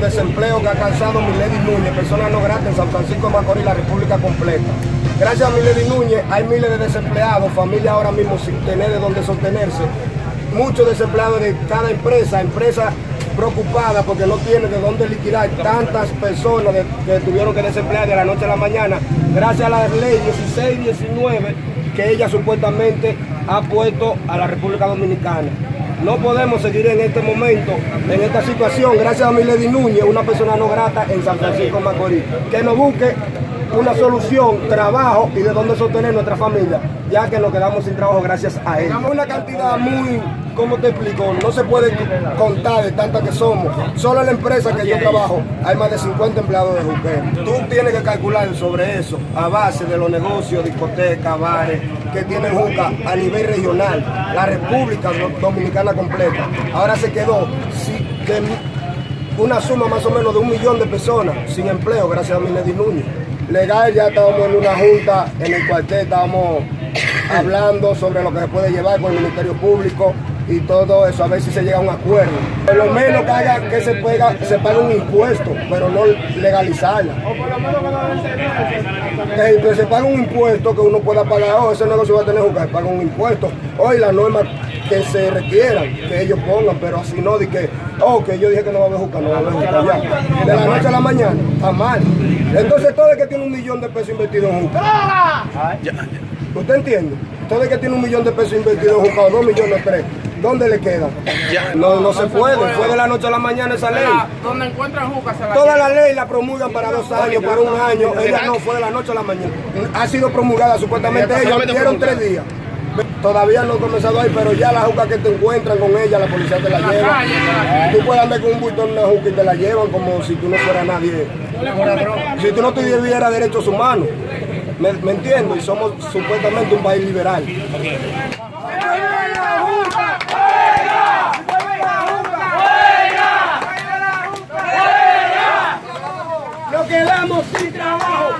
desempleo que ha causado Milady Núñez, personas no gratas en San Francisco de Macorís, la República completa. Gracias a Milady Núñez hay miles de desempleados, familias ahora mismo sin tener de dónde sostenerse. Muchos desempleados de cada empresa, empresa preocupada porque no tiene de dónde liquidar tantas personas que tuvieron que desemplear de la noche a la mañana, gracias a la ley 1619 que ella supuestamente ha puesto a la República Dominicana. No podemos seguir en este momento, en esta situación, gracias a Milady Núñez, una persona no grata en San Francisco Macorís, que nos busque una solución, trabajo y de dónde sostener nuestra familia, ya que nos quedamos sin trabajo gracias a él. Una cantidad muy, ¿cómo te explico? No se puede contar de tantas que somos. Solo en la empresa que yo trabajo hay más de 50 empleados de Juque. Tú tienes que calcular sobre eso a base de los negocios, discotecas, bares que tienen Juca a nivel regional, la República Dominicana completa. Ahora se quedó una suma más o menos de un millón de personas sin empleo gracias a Milady Núñez legal ya estábamos en una junta en el cuartel, estábamos hablando sobre lo que se puede llevar con el Ministerio Público y todo eso, a ver si se llega a un acuerdo. Por lo menos que haga que se, pega, se pague un impuesto, pero no legalizarla. Que, se pague un impuesto que uno pueda pagar, oh, ese negocio va a tener que pagar un impuesto. Hoy las normas que se requieran, que ellos pongan, pero así no de que, oh, que yo dije que no va a haber juca, no va a haber juca ya. De la noche a la mañana, está mal. Entonces todo el que tiene un millón de pesos invertido en juca. ¿Usted entiende? Todo el que tiene un millón de pesos invertido en juca, o dos millones, tres, ¿dónde le queda? No, no se puede, fue de la noche a la mañana esa ley. ¿Dónde encuentran juca? Toda la ley la promulgan para dos años, para un año, ella no fue de la noche a la mañana. Ha sido promulgada supuestamente, ellos dieron tres días. Todavía no he comenzado ahí, pero ya la juca que te encuentran con ella, la policía te la lleva. Tú puedes andar con un bulto en una juca y te la llevan como si tú no fueras nadie. Si tú no tuvieras derechos humanos. ¿Me, ¿Me entiendo? Y somos supuestamente un país liberal. Nos quedamos sin trabajo,